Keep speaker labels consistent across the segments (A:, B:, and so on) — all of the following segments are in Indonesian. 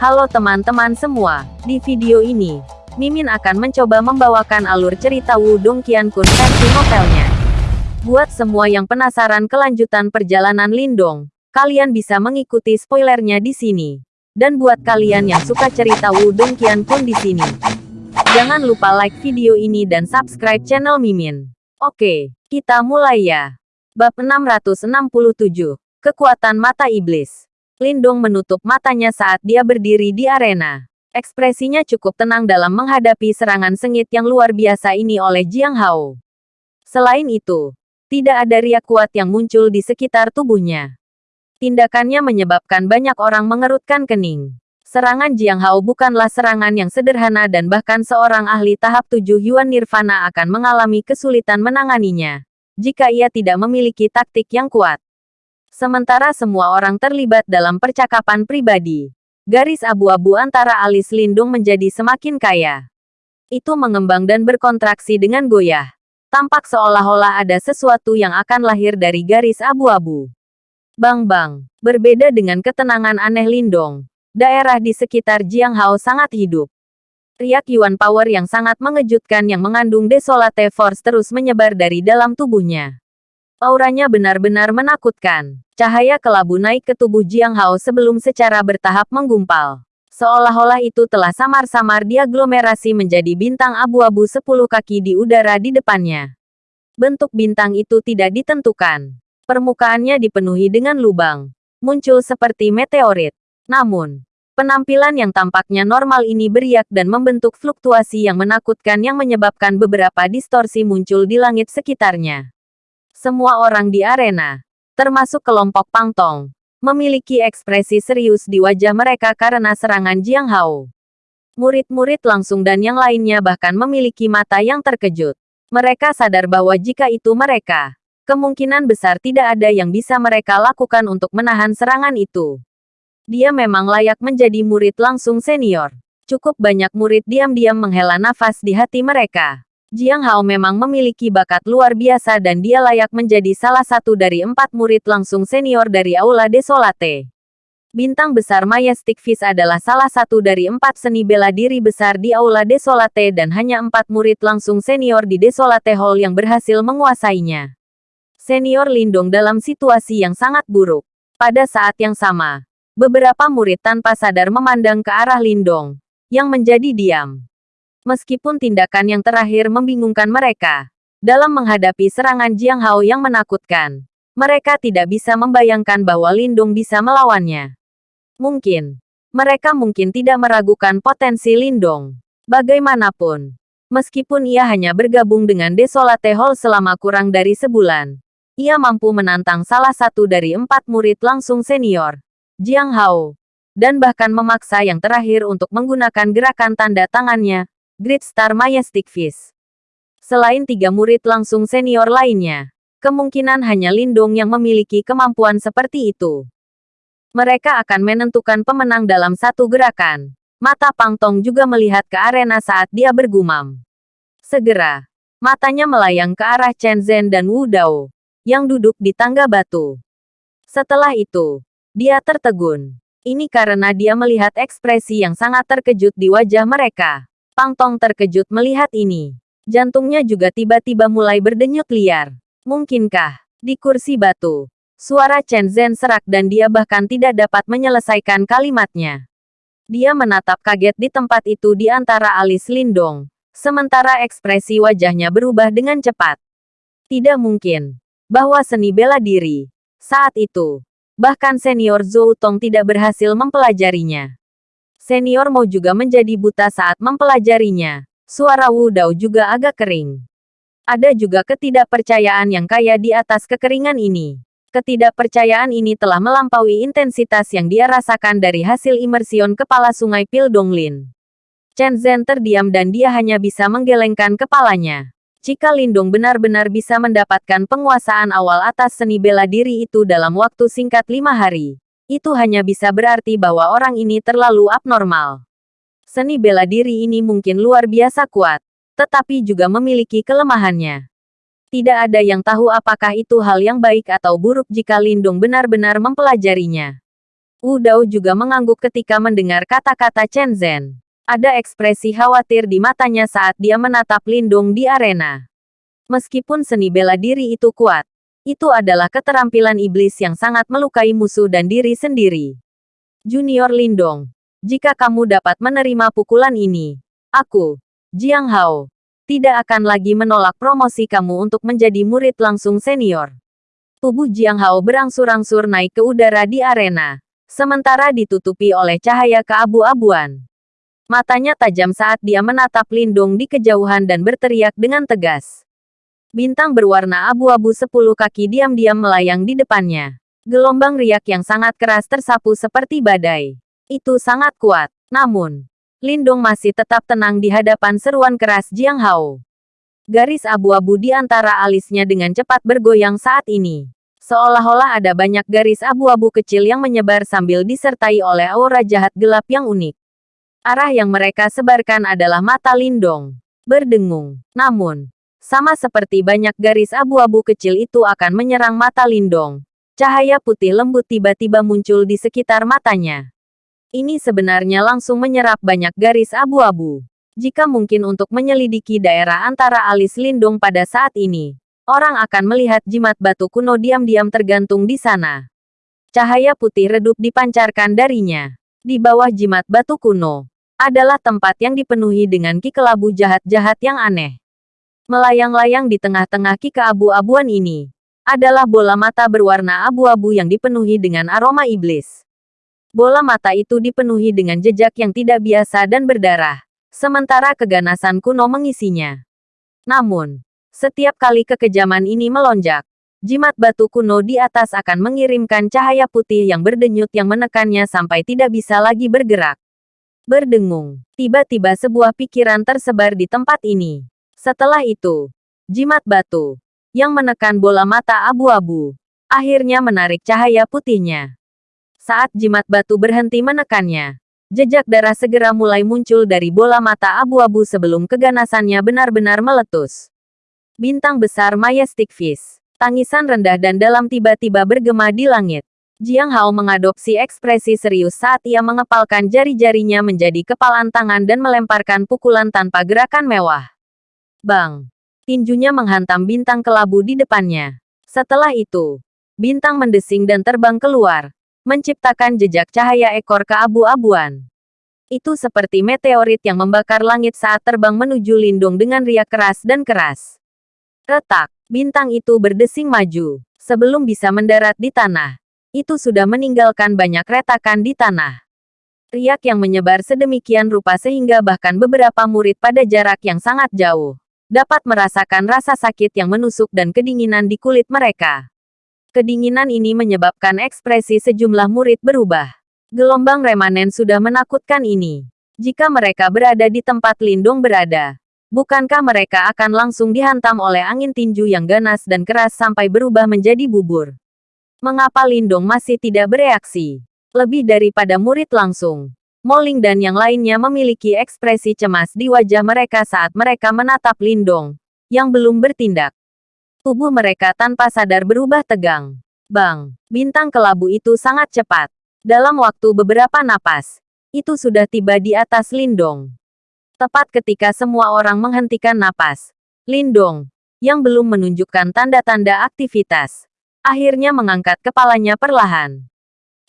A: Halo teman-teman semua, di video ini, Mimin akan mencoba membawakan alur cerita Wudong Qiankun versi novelnya. Buat semua yang penasaran kelanjutan perjalanan Lindong, kalian bisa mengikuti spoilernya di sini. Dan buat kalian yang suka cerita Wudong Qiankun di sini, jangan lupa like video ini dan subscribe channel Mimin. Oke, kita mulai ya. Bab 667, Kekuatan Mata Iblis. Lindong menutup matanya saat dia berdiri di arena. Ekspresinya cukup tenang dalam menghadapi serangan sengit yang luar biasa ini oleh Jiang Hao. Selain itu, tidak ada riak kuat yang muncul di sekitar tubuhnya. Tindakannya menyebabkan banyak orang mengerutkan kening. Serangan Jiang Hao bukanlah serangan yang sederhana dan bahkan seorang ahli tahap tujuh Yuan Nirvana akan mengalami kesulitan menanganinya. Jika ia tidak memiliki taktik yang kuat. Sementara semua orang terlibat dalam percakapan pribadi. Garis abu-abu antara alis Lindung menjadi semakin kaya. Itu mengembang dan berkontraksi dengan goyah. Tampak seolah-olah ada sesuatu yang akan lahir dari garis abu-abu. Bang-bang, berbeda dengan ketenangan aneh Lindong. Daerah di sekitar Jiang Hao sangat hidup. Riak Yuan Power yang sangat mengejutkan yang mengandung Desolate Force terus menyebar dari dalam tubuhnya. Auranya benar-benar menakutkan. Cahaya kelabu naik ke tubuh Jiang Hao sebelum secara bertahap menggumpal. Seolah-olah itu telah samar-samar diaglomerasi menjadi bintang abu-abu sepuluh kaki di udara di depannya. Bentuk bintang itu tidak ditentukan. Permukaannya dipenuhi dengan lubang. Muncul seperti meteorit. Namun, penampilan yang tampaknya normal ini beriak dan membentuk fluktuasi yang menakutkan yang menyebabkan beberapa distorsi muncul di langit sekitarnya. Semua orang di arena, termasuk kelompok Pangtong, memiliki ekspresi serius di wajah mereka karena serangan Jiang Hao. Murid-murid langsung dan yang lainnya bahkan memiliki mata yang terkejut. Mereka sadar bahwa jika itu mereka, kemungkinan besar tidak ada yang bisa mereka lakukan untuk menahan serangan itu. Dia memang layak menjadi murid langsung senior. Cukup banyak murid diam-diam menghela nafas di hati mereka. Jiang Hao memang memiliki bakat luar biasa dan dia layak menjadi salah satu dari empat murid langsung senior dari Aula Desolate. Bintang besar Majestic Fish adalah salah satu dari empat seni bela diri besar di Aula Desolate dan hanya empat murid langsung senior di Desolate Hall yang berhasil menguasainya. Senior Lindong dalam situasi yang sangat buruk. Pada saat yang sama, beberapa murid tanpa sadar memandang ke arah Lindong, yang menjadi diam. Meskipun tindakan yang terakhir membingungkan mereka, dalam menghadapi serangan Jiang Hao yang menakutkan, mereka tidak bisa membayangkan bahwa Lindung bisa melawannya. Mungkin, mereka mungkin tidak meragukan potensi Lindong. Bagaimanapun, meskipun ia hanya bergabung dengan Desolate Hall selama kurang dari sebulan, ia mampu menantang salah satu dari empat murid langsung senior, Jiang Hao, dan bahkan memaksa yang terakhir untuk menggunakan gerakan tanda tangannya, Great Star Majestic Fish. Selain tiga murid langsung senior lainnya, kemungkinan hanya Lindung yang memiliki kemampuan seperti itu. Mereka akan menentukan pemenang dalam satu gerakan. Mata Pang Tong juga melihat ke arena saat dia bergumam. Segera, matanya melayang ke arah Chen Zhen dan Wu Dao, yang duduk di tangga batu. Setelah itu, dia tertegun. Ini karena dia melihat ekspresi yang sangat terkejut di wajah mereka. Pang Tong terkejut melihat ini. Jantungnya juga tiba-tiba mulai berdenyut liar. Mungkinkah, di kursi batu, suara Chen Zhen serak dan dia bahkan tidak dapat menyelesaikan kalimatnya. Dia menatap kaget di tempat itu di antara alis Lindong, sementara ekspresi wajahnya berubah dengan cepat. Tidak mungkin bahwa seni bela diri saat itu, bahkan senior Zhou Tong tidak berhasil mempelajarinya. Senior Mo juga menjadi buta saat mempelajarinya. Suara Wu Dao juga agak kering. Ada juga ketidakpercayaan yang kaya di atas kekeringan ini. Ketidakpercayaan ini telah melampaui intensitas yang dia rasakan dari hasil imersion kepala sungai Pil Donglin. Chen Zhen terdiam dan dia hanya bisa menggelengkan kepalanya. Jika Lindung benar-benar bisa mendapatkan penguasaan awal atas seni bela diri itu dalam waktu singkat lima hari, itu hanya bisa berarti bahwa orang ini terlalu abnormal. Seni bela diri ini mungkin luar biasa kuat, tetapi juga memiliki kelemahannya. Tidak ada yang tahu apakah itu hal yang baik atau buruk jika Lindung benar-benar mempelajarinya. Wu Dao juga mengangguk ketika mendengar kata-kata Chen Zhen. Ada ekspresi khawatir di matanya saat dia menatap Lindong di arena. Meskipun seni bela diri itu kuat, itu adalah keterampilan iblis yang sangat melukai musuh dan diri sendiri. Junior Lindong, jika kamu dapat menerima pukulan ini, aku, Jiang Hao, tidak akan lagi menolak promosi kamu untuk menjadi murid langsung senior. Tubuh Jiang Hao berangsur-angsur naik ke udara di arena, sementara ditutupi oleh cahaya keabu-abuan. Matanya tajam saat dia menatap Lindung di kejauhan dan berteriak dengan tegas. Bintang berwarna abu-abu sepuluh kaki diam-diam melayang di depannya. Gelombang riak yang sangat keras tersapu seperti badai. Itu sangat kuat. Namun, Lindung masih tetap tenang di hadapan seruan keras Jiang Hao. Garis abu-abu di antara alisnya dengan cepat bergoyang saat ini. Seolah-olah ada banyak garis abu-abu kecil yang menyebar sambil disertai oleh aura jahat gelap yang unik. Arah yang mereka sebarkan adalah mata Lindong. Berdengung. Namun, sama seperti banyak garis abu-abu kecil itu akan menyerang mata Lindong. Cahaya putih lembut tiba-tiba muncul di sekitar matanya. Ini sebenarnya langsung menyerap banyak garis abu-abu. Jika mungkin untuk menyelidiki daerah antara alis Lindong pada saat ini, orang akan melihat jimat batu kuno diam-diam tergantung di sana. Cahaya putih redup dipancarkan darinya. Di bawah jimat batu kuno, adalah tempat yang dipenuhi dengan ki kelabu jahat-jahat yang aneh. Melayang-layang di tengah-tengah ki keabu-abuan ini, adalah bola mata berwarna abu-abu yang dipenuhi dengan aroma iblis. Bola mata itu dipenuhi dengan jejak yang tidak biasa dan berdarah, sementara keganasan kuno mengisinya. Namun, setiap kali kekejaman ini melonjak, jimat batu kuno di atas akan mengirimkan cahaya putih yang berdenyut yang menekannya sampai tidak bisa lagi bergerak. Berdengung, tiba-tiba sebuah pikiran tersebar di tempat ini. Setelah itu, jimat batu yang menekan bola mata abu-abu akhirnya menarik cahaya putihnya. Saat jimat batu berhenti menekannya, jejak darah segera mulai muncul dari bola mata abu-abu sebelum keganasannya benar-benar meletus. Bintang besar Majestic Fish, tangisan rendah dan dalam tiba-tiba bergema di langit. Jiang Hao mengadopsi ekspresi serius saat ia mengepalkan jari-jarinya menjadi kepalan tangan dan melemparkan pukulan tanpa gerakan mewah. Bang! Tinjunya menghantam bintang kelabu di depannya. Setelah itu, bintang mendesing dan terbang keluar, menciptakan jejak cahaya ekor keabu-abuan. Itu seperti meteorit yang membakar langit saat terbang menuju lindung dengan riak keras dan keras. Retak, bintang itu berdesing maju. Sebelum bisa mendarat di tanah, itu sudah meninggalkan banyak retakan di tanah. Riak yang menyebar sedemikian rupa sehingga bahkan beberapa murid pada jarak yang sangat jauh dapat merasakan rasa sakit yang menusuk dan kedinginan di kulit mereka. Kedinginan ini menyebabkan ekspresi sejumlah murid berubah. Gelombang remanen sudah menakutkan ini. Jika mereka berada di tempat lindung berada, bukankah mereka akan langsung dihantam oleh angin tinju yang ganas dan keras sampai berubah menjadi bubur? Mengapa Lindong masih tidak bereaksi? Lebih daripada murid langsung. Moling dan yang lainnya memiliki ekspresi cemas di wajah mereka saat mereka menatap Lindong, yang belum bertindak. Tubuh mereka tanpa sadar berubah tegang. Bang, bintang kelabu itu sangat cepat. Dalam waktu beberapa napas, itu sudah tiba di atas Lindong. Tepat ketika semua orang menghentikan napas, Lindong, yang belum menunjukkan tanda-tanda aktivitas, akhirnya mengangkat kepalanya perlahan.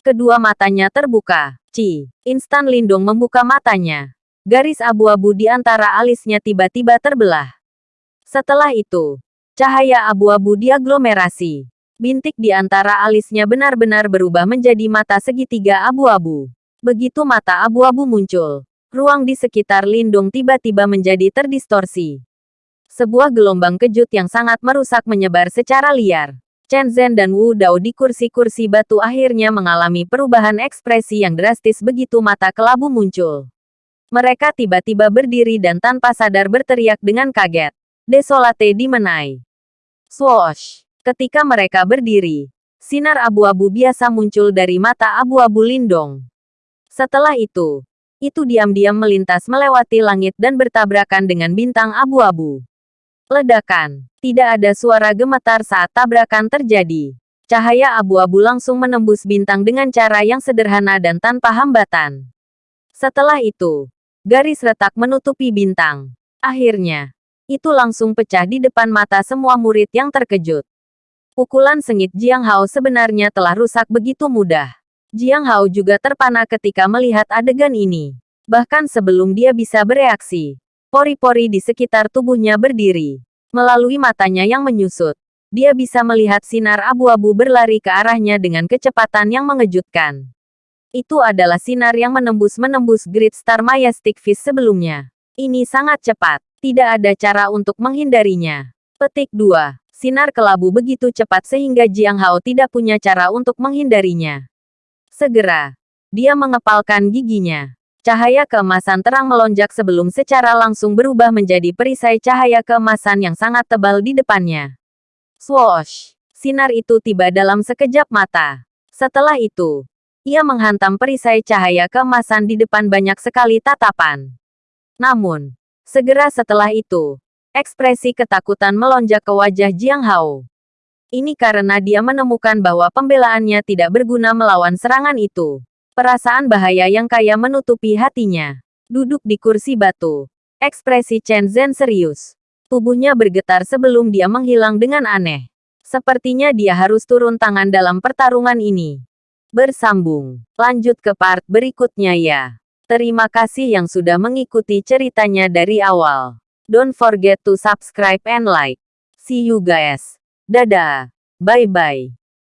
A: Kedua matanya terbuka. Ci. Instan Lindung membuka matanya. Garis abu-abu di antara alisnya tiba-tiba terbelah. Setelah itu, cahaya abu-abu diaglomerasi. Bintik di antara alisnya benar-benar berubah menjadi mata segitiga abu-abu. Begitu mata abu-abu muncul, ruang di sekitar Lindung tiba-tiba menjadi terdistorsi. Sebuah gelombang kejut yang sangat merusak menyebar secara liar. Chen Zhen dan Wu Dao di kursi-kursi batu akhirnya mengalami perubahan ekspresi yang drastis begitu mata kelabu muncul. Mereka tiba-tiba berdiri dan tanpa sadar berteriak dengan kaget. Desolate dimenai. Swoosh! Ketika mereka berdiri, sinar abu-abu biasa muncul dari mata abu-abu Lindong. Setelah itu, itu diam-diam melintas melewati langit dan bertabrakan dengan bintang abu-abu. Ledakan. Tidak ada suara gemetar saat tabrakan terjadi. Cahaya abu-abu langsung menembus bintang dengan cara yang sederhana dan tanpa hambatan. Setelah itu, garis retak menutupi bintang. Akhirnya, itu langsung pecah di depan mata semua murid yang terkejut. Pukulan sengit Jiang Hao sebenarnya telah rusak begitu mudah. Jiang Hao juga terpana ketika melihat adegan ini. Bahkan sebelum dia bisa bereaksi, pori-pori di sekitar tubuhnya berdiri. Melalui matanya yang menyusut, dia bisa melihat sinar abu-abu berlari ke arahnya dengan kecepatan yang mengejutkan. Itu adalah sinar yang menembus-menembus Great Star Majestic Fish sebelumnya. Ini sangat cepat, tidak ada cara untuk menghindarinya. Petik 2. Sinar kelabu begitu cepat sehingga Jiang Hao tidak punya cara untuk menghindarinya. Segera, dia mengepalkan giginya. Cahaya keemasan terang melonjak sebelum secara langsung berubah menjadi perisai cahaya keemasan yang sangat tebal di depannya. Swoosh! Sinar itu tiba dalam sekejap mata. Setelah itu, ia menghantam perisai cahaya keemasan di depan banyak sekali tatapan. Namun, segera setelah itu, ekspresi ketakutan melonjak ke wajah Jiang Hao. Ini karena dia menemukan bahwa pembelaannya tidak berguna melawan serangan itu. Perasaan bahaya yang kaya menutupi hatinya. Duduk di kursi batu. Ekspresi Chen Zhen serius. Tubuhnya bergetar sebelum dia menghilang dengan aneh. Sepertinya dia harus turun tangan dalam pertarungan ini. Bersambung. Lanjut ke part berikutnya ya. Terima kasih yang sudah mengikuti ceritanya dari awal. Don't forget to subscribe and like. See you guys. Dadah. Bye-bye.